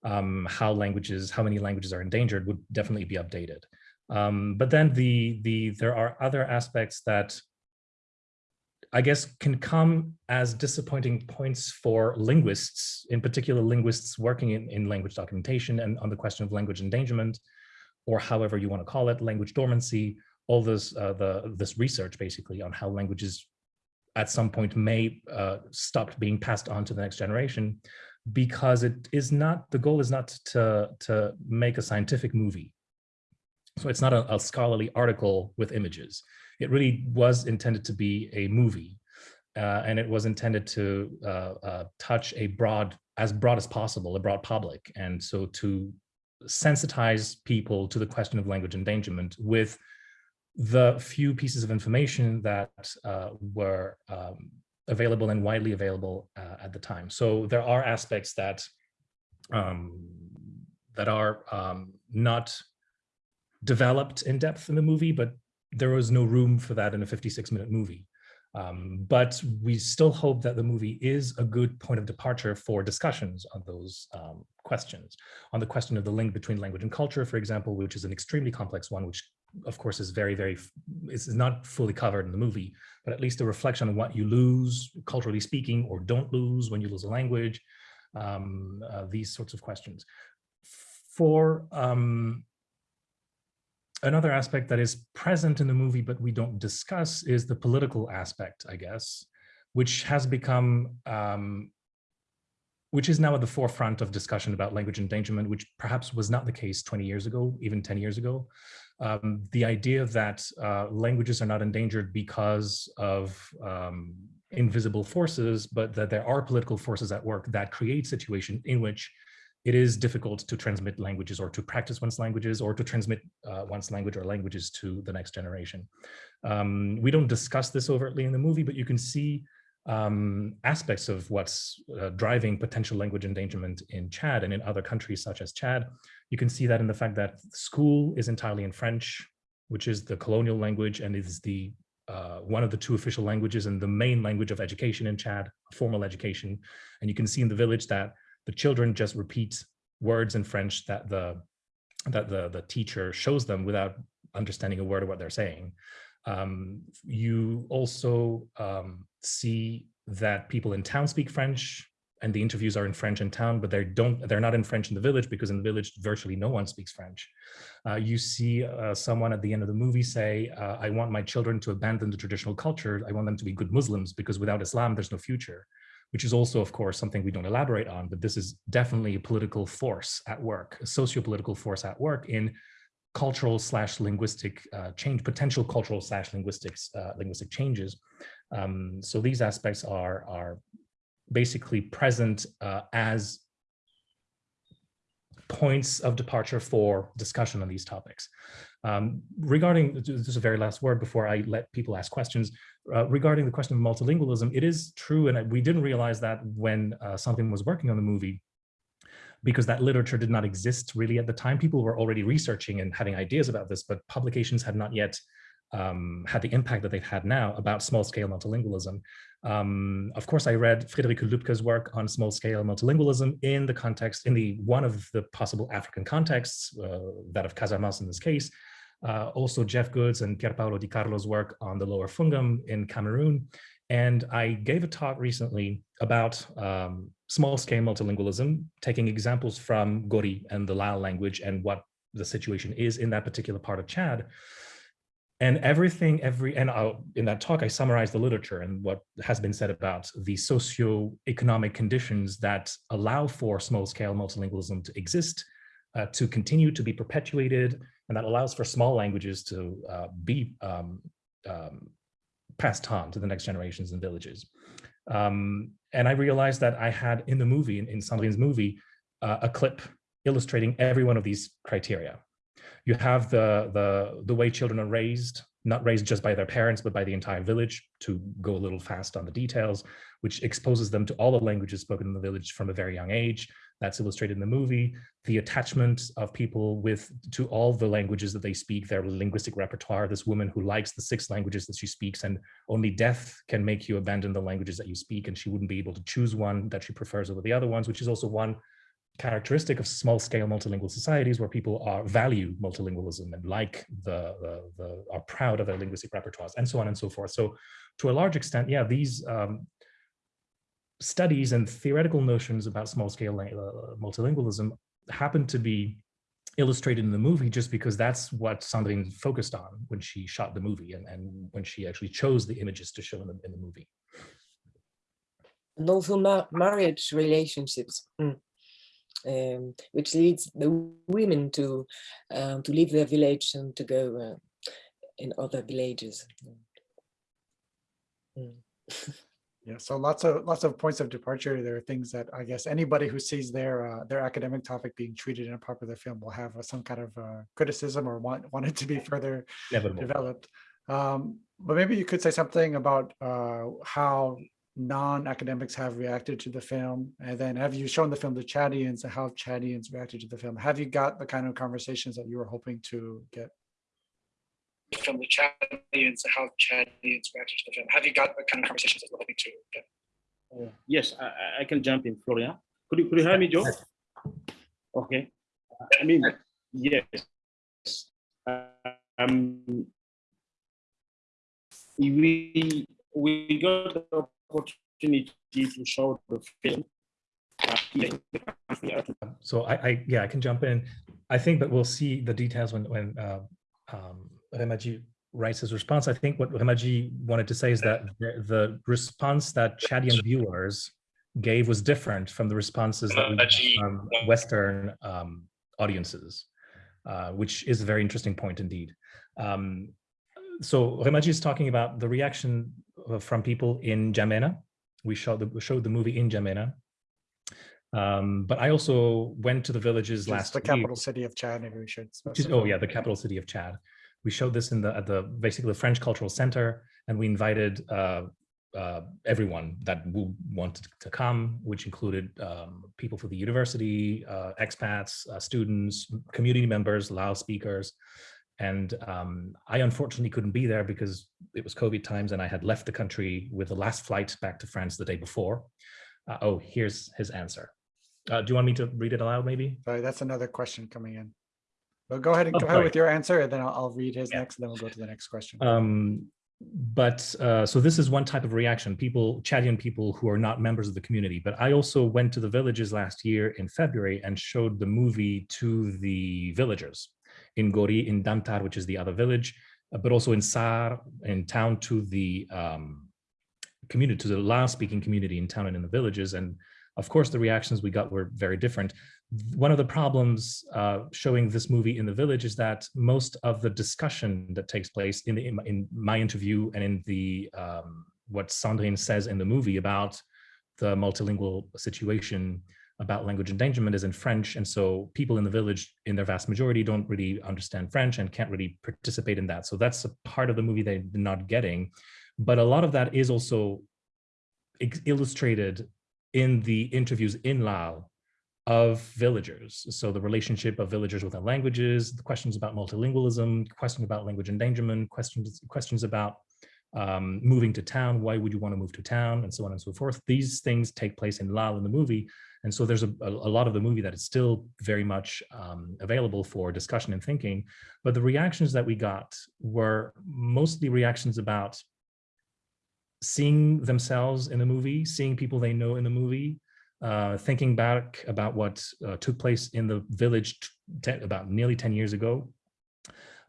um, how languages, how many languages are endangered would definitely be updated. Um, but then the, the, there are other aspects that I guess can come as disappointing points for linguists, in particular linguists working in, in language documentation and on the question of language endangerment, or however you want to call it, language dormancy, all this, uh, the, this research basically on how languages at some point may uh, stop being passed on to the next generation because it is not, the goal is not to, to make a scientific movie. So it's not a, a scholarly article with images it really was intended to be a movie. Uh, and it was intended to uh, uh, touch a broad, as broad as possible, a broad public. And so to sensitize people to the question of language endangerment with the few pieces of information that uh, were um, available and widely available uh, at the time. So there are aspects that um, that are um, not developed in depth in the movie, but there was no room for that in a 56 minute movie. Um, but we still hope that the movie is a good point of departure for discussions on those um, questions. On the question of the link between language and culture, for example, which is an extremely complex one, which of course is very, very, is not fully covered in the movie, but at least a reflection on what you lose, culturally speaking, or don't lose when you lose a language, um, uh, these sorts of questions. For um, another aspect that is present in the movie, but we don't discuss is the political aspect, I guess, which has become, um, which is now at the forefront of discussion about language endangerment, which perhaps was not the case 20 years ago, even 10 years ago. Um, the idea that uh, languages are not endangered because of um, invisible forces, but that there are political forces at work that create situations in which it is difficult to transmit languages or to practice one's languages or to transmit uh, one's language or languages to the next generation. Um, we don't discuss this overtly in the movie, but you can see um, aspects of what's uh, driving potential language endangerment in Chad and in other countries such as Chad. You can see that in the fact that school is entirely in French, which is the colonial language and is the uh, one of the two official languages and the main language of education in Chad, formal education. And you can see in the village that the children just repeat words in French that the that the, the teacher shows them without understanding a word of what they're saying. Um, you also um, see that people in town speak French and the interviews are in French in town, but they don't, they're not in French in the village because in the village, virtually no one speaks French. Uh, you see uh, someone at the end of the movie say, uh, I want my children to abandon the traditional culture. I want them to be good Muslims because without Islam, there's no future which is also, of course, something we don't elaborate on, but this is definitely a political force at work, a socio-political force at work in cultural slash linguistic uh, change, potential cultural slash linguistics, uh, linguistic changes. Um, so these aspects are, are basically present uh, as points of departure for discussion on these topics. Um, regarding, this is a very last word before I let people ask questions, uh, regarding the question of multilingualism, it is true, and we didn't realize that when uh, something was working on the movie, because that literature did not exist really at the time. People were already researching and having ideas about this, but publications had not yet um, had the impact that they've had now about small-scale multilingualism. Um, of course, I read Friederike Lüpke's work on small-scale multilingualism in the context, in the one of the possible African contexts, uh, that of Casamance in this case, uh, also Jeff Good's and Pier Paolo Di Carlo's work on the Lower Fungom in Cameroon. And I gave a talk recently about um, small-scale multilingualism, taking examples from Gori and the Laal language and what the situation is in that particular part of Chad. And everything, every, and I'll, in that talk, I summarized the literature and what has been said about the socio-economic conditions that allow for small-scale multilingualism to exist, uh, to continue to be perpetuated, and that allows for small languages to uh, be um, um, passed on to the next generations and villages. Um, and I realized that I had in the movie, in, in Sandrine's movie, uh, a clip illustrating every one of these criteria. You have the, the, the way children are raised, not raised just by their parents, but by the entire village, to go a little fast on the details, which exposes them to all the languages spoken in the village from a very young age. That's illustrated in the movie. The attachment of people with to all the languages that they speak, their linguistic repertoire. This woman who likes the six languages that she speaks, and only death can make you abandon the languages that you speak, and she wouldn't be able to choose one that she prefers over the other ones, which is also one characteristic of small scale multilingual societies where people are value multilingualism and like the, the, the are proud of their linguistic repertoires and so on and so forth. So to a large extent, yeah, these um, studies and theoretical notions about small scale uh, multilingualism happen to be illustrated in the movie just because that's what Sandrine focused on when she shot the movie and, and when she actually chose the images to show in the, in the movie. And also ma marriage relationships. Mm um, which leads the women to um, to leave their village and to go uh, in other villages. Mm. yeah, so lots of lots of points of departure. There are things that I guess anybody who sees their uh, their academic topic being treated in a popular film will have uh, some kind of uh, criticism or want want it to be further Inevitable. developed. Um, but maybe you could say something about uh, how non-academics have reacted to the film? And then have you shown the film to Chadians and how Chadians reacted to the film? Have you got the kind of conversations that you were hoping to get? From the Chadians, how Chadians reacted to the film. Have you got the kind of conversations that you're hoping to get? Uh, yes, I, I can jump in, Florian. Could you, could you hear me, Joe? Okay. I mean, yes. Um, we we got the opportunity to show the film. So I, I, yeah, I can jump in. I think that we'll see the details when when uh, um, Remadji writes his response. I think what Remadji wanted to say is that the, the response that Chadian viewers gave was different from the responses that we got from Western um, audiences, uh, which is a very interesting point indeed. Um, so Remadji is talking about the reaction from people in N'Djamena. We showed the, we showed the movie in N'Djamena. Um, but I also went to the villages last the capital week, city of Chad, maybe we should. specify. oh yeah, the capital city of Chad. We showed this in the at the basically the French Cultural Center, and we invited uh, uh, everyone that wanted to come, which included um, people for the university, uh, expats, uh, students, community members, Laal speakers. And um, I unfortunately couldn't be there because it was COVID times and I had left the country with the last flight back to France the day before. Uh, oh, here's his answer. Uh, do you want me to read it aloud maybe? Sorry, that's another question coming in. But go ahead and Oh, go ahead with your answer and then I'll, I'll read his Yeah. next, and then we'll go to the next question. Um, but uh, so this is one type of reaction, people, Chadian people who are not members of the community. But I also went to the villages last year in February and showed the movie to the villagers in Gori, in Damtar, which is the other village, uh, but also in Sarh, in town to the um, community, to the Laal speaking community in town and in the villages. And of course, the reactions we got were very different. One of the problems uh, showing this movie in the village is that most of the discussion that takes place in, the, in, my, interview and in the um, what Sandrine says in the movie about the multilingual situation about language endangerment is in French. And so people in the village, in their vast majority, don't really understand French and can't really participate in that. So that's a part of the movie they're not getting. But a lot of that is also illustrated in the interviews in Laal of villagers. So the relationship of villagers with their languages, the questions about multilingualism, questions about language endangerment, questions, questions about um, moving to town, why would you want to move to town, and so on and so forth. These things take place in Laal in the movie, And so there's a, a, a lot of the movie that is still very much um, available for discussion and thinking. But the reactions that we got were mostly reactions about seeing themselves in the movie, seeing people they know in the movie, uh, thinking back about what uh, took place in the village about nearly 10 years ago.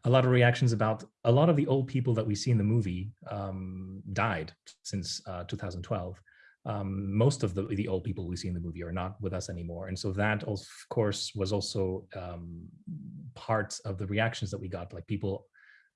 A lot of reactions about a lot of the old people that we see in the movie um, died since uh, 2012. Um, most of the, the old people we see in the movie are not with us anymore. And so that, of course, was also um, part of the reactions that we got, like people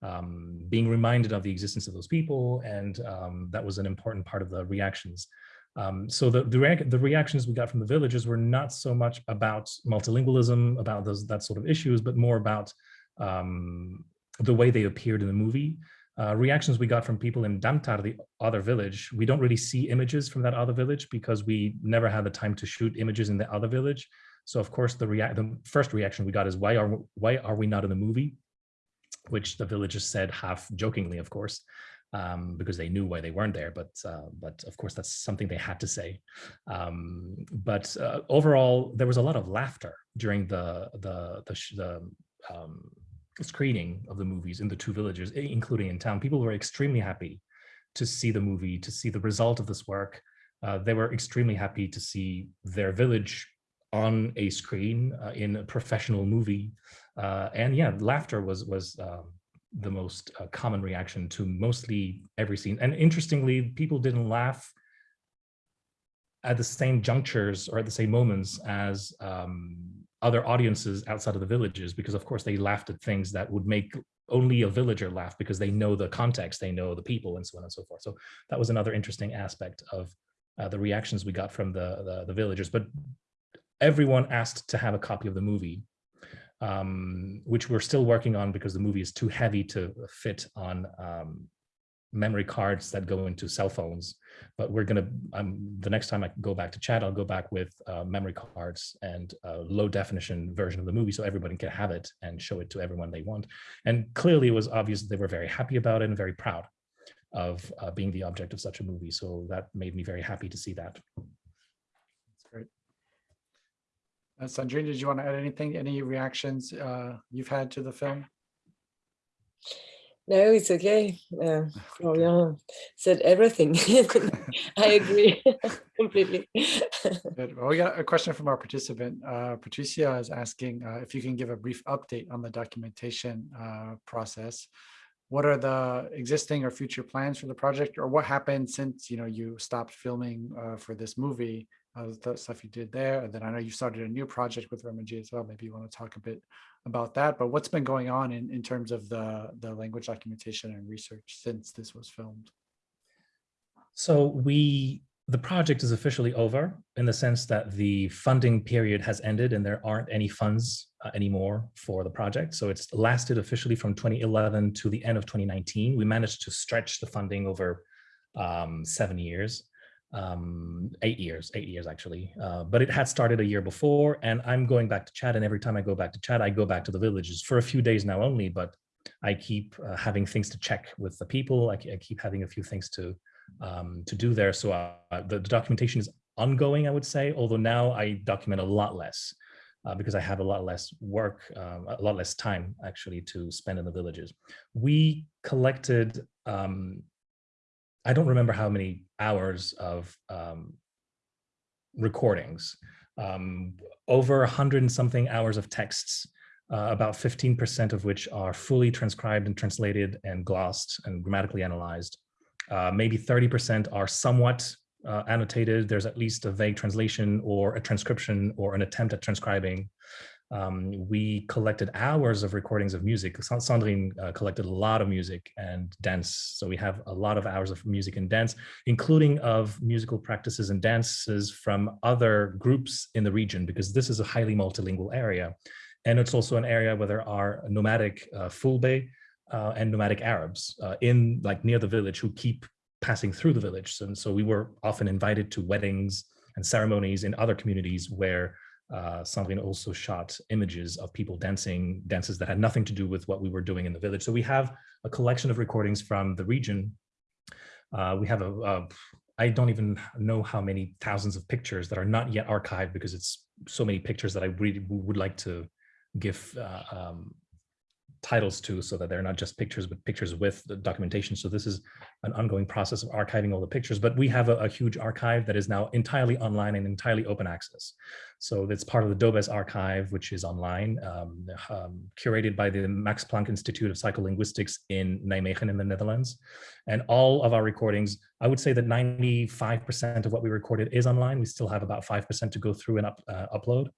um, being reminded of the existence of those people. And um, that was an important part of the reactions. Um, so the, the, rea the, reactions we got from the villagers were not so much about multilingualism, about those that sort of issues, but more about um, the way they appeared in the movie. Uh, reactions we got from people in Damtar, the other village, we don't really see images from that other village because we never had the time to shoot images in the other village. So of course, the, rea the first reaction we got is why are why are we not in the movie? Which the villagers said half jokingly, of course um, because they knew why they weren't there. But uh, but of course, that's something they had to say. Um, but uh, overall, there was a lot of laughter during the the the, the um, screening of the movies in the two villages, including in town. People were extremely happy to see the movie, to see the result of this work. Uh, they were extremely happy to see their village on a screen uh, in a professional movie. Uh, and yeah, laughter was was um, the most uh, common reaction to mostly every scene. And interestingly, people didn't laugh at the same junctures or at the same moments as um, other audiences outside of the villages, because of course they laughed at things that would make only a villager laugh because they know the context, they know the people and so on and so forth. So that was another interesting aspect of uh, the reactions we got from the, the, the villagers. But everyone asked to have a copy of the movie um, which we're still working on because the movie is too heavy to fit on um, memory cards that go into cell phones. But we're gonna, um, the next time I go back to Chad, I'll go back with uh, memory cards and a low definition version of the movie so everybody can have it and show it to everyone they want. And clearly it was obvious they were very happy about it and very proud of uh, being the object of such a movie. So that made me very happy to see that. Uh, Sandrine, did you want to add anything, any reactions uh, you've had to the film? No, it's okay. Uh, Florian said everything. I agree completely. Good. Well, we got a question from our participant. Uh, Patricia is asking uh, if you can give a brief update on the documentation uh, process. What are the existing or future plans for the project, or what happened since you know you stopped filming uh, for this movie? Uh, the stuff you did there. And then I know you started a new project with Remadji as well. Maybe you want to talk a bit about that, but what's been going on in, in terms of the, the language documentation and research since this was filmed? So we, the project is officially over in the sense that the funding period has ended and there aren't any funds uh, anymore for the project. So it's lasted officially from 2011 to the end of 2019. We managed to stretch the funding over um, seven years um, eight years, eight years actually. Uh, but it had started a year before and I'm going back to Chad and every time I go back to Chad, I go back to the villages for a few days now only, but I keep uh, having things to check with the people. I, I keep having a few things to um, to do there. So uh, the, the, documentation is ongoing, I would say, although now I document a lot less uh, because I have a lot less work, um, a lot less time actually to spend in the villages. We collected um, I don't remember how many hours of um, recordings, um, over a hundred and something hours of texts, uh, about 15% of which are fully transcribed and translated and glossed and grammatically analyzed. Uh, maybe 30% are somewhat uh, annotated. There's at least a vague translation or a transcription or an attempt at transcribing. Um, we collected hours of recordings of music. Sandrine uh, collected a lot of music and dance. So we have a lot of hours of music and dance, including of musical practices and dances from other groups in the region, because this is a highly multilingual area. And it's also an area where there are nomadic uh, Fulbe uh, and nomadic Arabs uh, in like near the village who keep passing through the village. And so we were often invited to weddings and ceremonies in other communities where uh, Sandrine also shot images of people dancing dances that had nothing to do with what we were doing in the village. So we have a collection of recordings from the region. Uh, we have a, a, I don't even know how many thousands of pictures that are not yet archived because it's so many pictures that I really would like to give uh, um, titles to so that they're not just pictures, but pictures with the documentation. So this is an ongoing process of archiving all the pictures, but we have a, a huge archive that is now entirely online and entirely open access. So that's part of the DoBeS archive, which is online, um, um, curated by the Max Planck Institute of Psycholinguistics in Nijmegen in the Netherlands. And all of our recordings, I would say that 95% of what we recorded is online. We still have about 5% to go through and up, uh, upload.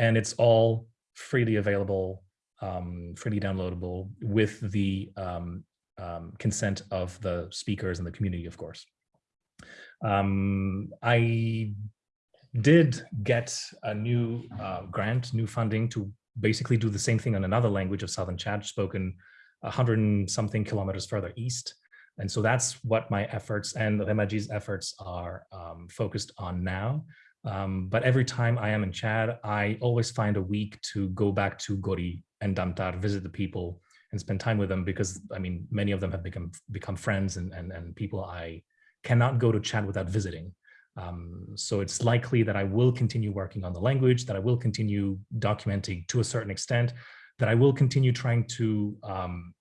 And it's all freely available um, freely downloadable with the um, um, consent of the speakers and the community, of course. Um, I did get a new uh, grant, new funding to basically do the same thing in another language of Southern Chad spoken hundred and something kilometers further east. And so that's what my efforts and Remadji's efforts are um, focused on now. Um, but every time I am in Chad, I always find a week to go back to Gori and Damtar, visit the people and spend time with them because I mean, many of them have become become friends and, and, and people I cannot go to Chad without visiting. Um, so it's likely that I will continue working on the language, that I will continue documenting to a certain extent, that I will continue trying to um,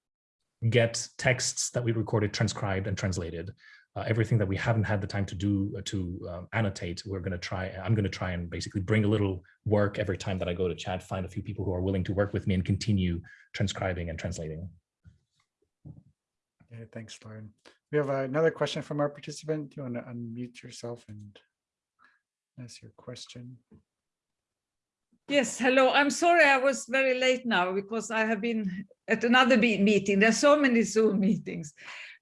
get texts that we recorded transcribed and translated uh, everything that we haven't had the time to do uh, to um, annotate, we're going to try, I'm going to try and basically bring a little work every time that I go to Chad, find a few people who are willing to work with me and continue transcribing and translating. Okay, thanks, Lauren. We have another question from our participant. Do you want to unmute yourself and ask your question? Yes, hello. I'm sorry I was very late now because I have been at another meeting. There's so many Zoom meetings.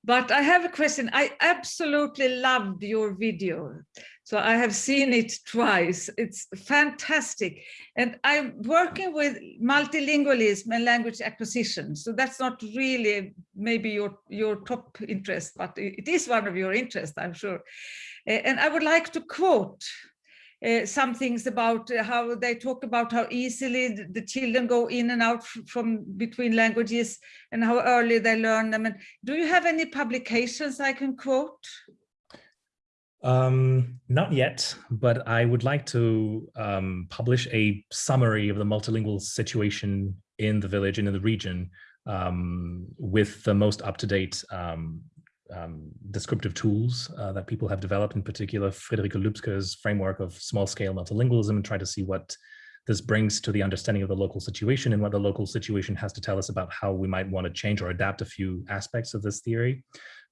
But I have a question. I absolutely loved your video. So I have seen it twice. It's fantastic. And I'm working with multilingualism and language acquisition. So that's not really maybe your, your top interest, but it is one of your interests, I'm sure. And I would like to quote uh, some things about uh, how they talk about how easily the children go in and out from between languages and how early they learn them. And do you have any publications I can quote? Um, not yet, but I would like to um, publish a summary of the multilingual situation in the village and in the region um, with the most up-to-date um, descriptive tools uh, that people have developed, in particular Friederike Lüpke's framework of small-scale multilingualism, and try to see what this brings to the understanding of the local situation and what the local situation has to tell us about how we might want to change or adapt a few aspects of this theory.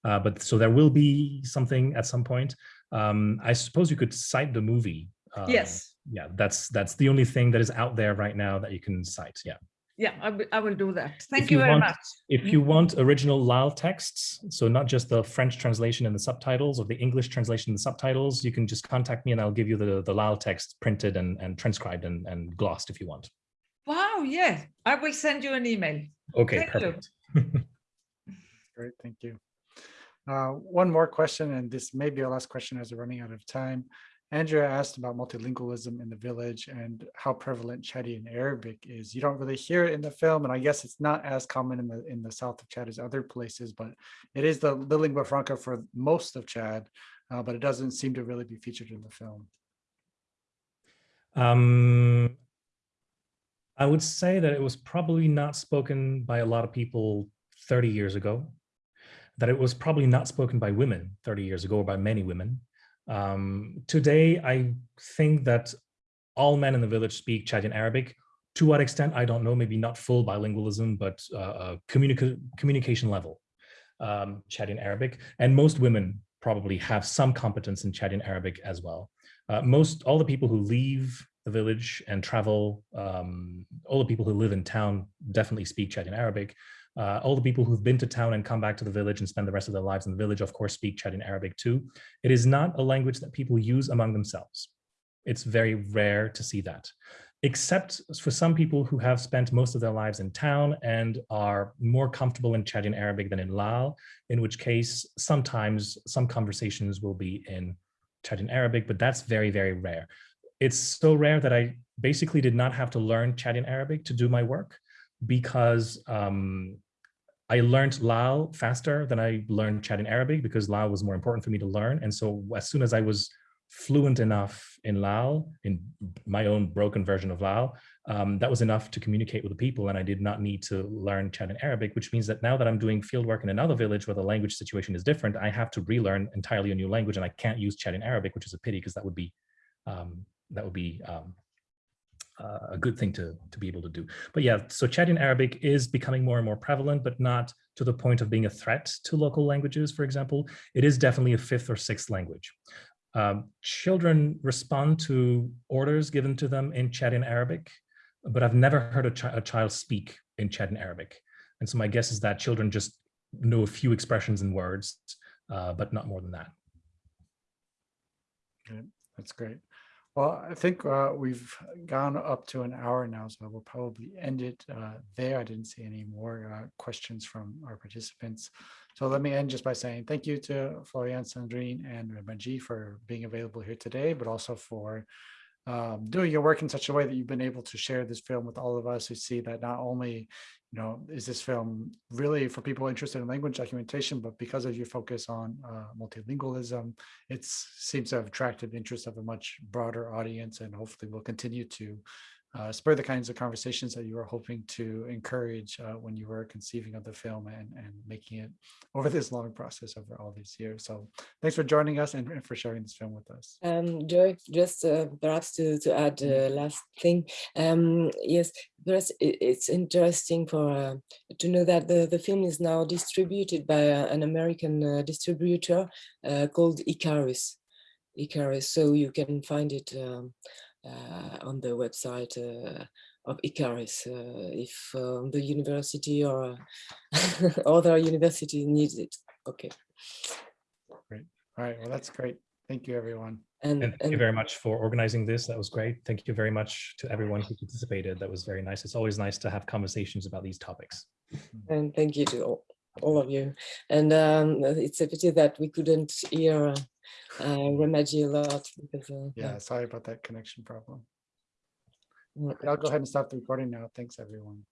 Uh, but so there will be something at some point. Um, I suppose you could cite the movie. Um, yes. Yeah, that's that's the only thing that is out there right now that you can cite. Yeah yeah, I, I will do that. Thank you, you, very want, much. If you want original Laal texts, so not just the French translation and the subtitles or the English translation and the subtitles, you can just contact me and I'll give you the, the Laal text printed and, and transcribed and, and glossed if you want. Wow, yeah, I will send you an email. Okay, Thank perfect. Great, thank you. Uh, one more question, and this may be our last question as we're running out of time. Andrea asked about multilingualism in the village and how prevalent Chadian Arabic is. You don't really hear it in the film, and I guess it's not as common in the in the south of Chad as other places, but it is the, the lingua franca for most of Chad, uh, but it doesn't seem to really be featured in the film. Um, I would say that it was probably not spoken by a lot of people 30 years ago, that it was probably not spoken by women 30 years ago or by many women. Um, today, I think that all men in the village speak Chadian Arabic. To what extent, I don't know, maybe not full bilingualism, but uh, communica communication level um, Chadian Arabic. And most women probably have some competence in Chadian Arabic as well. Uh, most, all the people who leave the village and travel, um, all the people who live in town definitely speak Chadian Arabic. Uh, all the people who've been to town and come back to the village and spend the rest of their lives in the village, of course, speak Chadian Arabic too. It is not a language that people use among themselves. It's very rare to see that, except for some people who have spent most of their lives in town and are more comfortable in Chadian Arabic than in Laal, in which case sometimes some conversations will be in Chadian Arabic, but that's very, very rare. It's so rare that I basically did not have to learn Chadian Arabic to do my work because um, I learned Laal faster than I learned Chadian Arabic because Laal was more important for me to learn. And so as soon as I was fluent enough in Laal, in my own broken version of Laal, um, that was enough to communicate with the people. And I did not need to learn Chadian Arabic, which means that now that I'm doing field work in another village where the language situation is different, I have to relearn entirely a new language and I can't use Chadian Arabic, which is a pity because that would be um, that would be um, uh, a good thing to, to be able to do. But yeah, so Chadian Arabic is becoming more and more prevalent, but not to the point of being a threat to local languages, for example. It is definitely a fifth or sixth language. Um, children respond to orders given to them in Chadian Arabic, but I've never heard a, chi a child speak in Chadian Arabic. And so my guess is that children just know a few expressions and words, uh, but not more than that. Okay, That's great. Well, I think uh, we've gone up to an hour now, so we'll probably end it uh, there. I didn't see any more uh, questions from our participants. So let me end just by saying thank you to Florian, Sandrine, and Manji for being available here today, but also for um, doing your work in such a way that you've been able to share this film with all of us who see that not only you know, is this film really for people interested in language documentation, but because of your focus on uh, multilingualism, it seems to have attracted the interest of a much broader audience and hopefully will continue to uh, spur the kinds of conversations that you were hoping to encourage uh, when you were conceiving of the film and, and making it over this long process over all these years. So thanks for joining us and, and for sharing this film with us. Um, Joy, just uh, perhaps to, to add uh, last thing. Um, yes, it, it's interesting for uh, to know that the, the film is now distributed by uh, an American uh, distributor uh, called Icarus. Icarus, so you can find it um, on the website uh, of Icarus uh, if um, the university or other university needs it. Okay. Great. All right. Well, that's great. Thank you, everyone. And, And thank you very much for organizing this. That was great. Thank you very much to everyone who participated. That was very nice. It's always nice to have conversations about these topics. and thank you to all, all of you. And um, it's a pity that we couldn't hear uh, Remadji a lot because uh, Yeah, sorry about that connection problem. I'll go ahead and stop the recording now. Thanks, everyone.